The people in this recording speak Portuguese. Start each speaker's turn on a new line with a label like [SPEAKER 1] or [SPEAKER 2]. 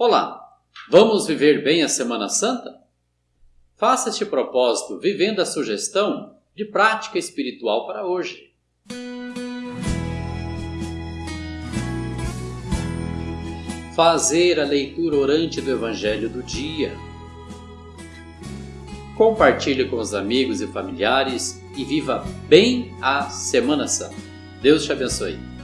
[SPEAKER 1] Olá, vamos viver bem a Semana Santa? Faça este propósito vivendo a sugestão de prática espiritual para hoje. Fazer a leitura orante do Evangelho do dia. Compartilhe com os amigos e familiares e viva bem a Semana Santa. Deus te abençoe.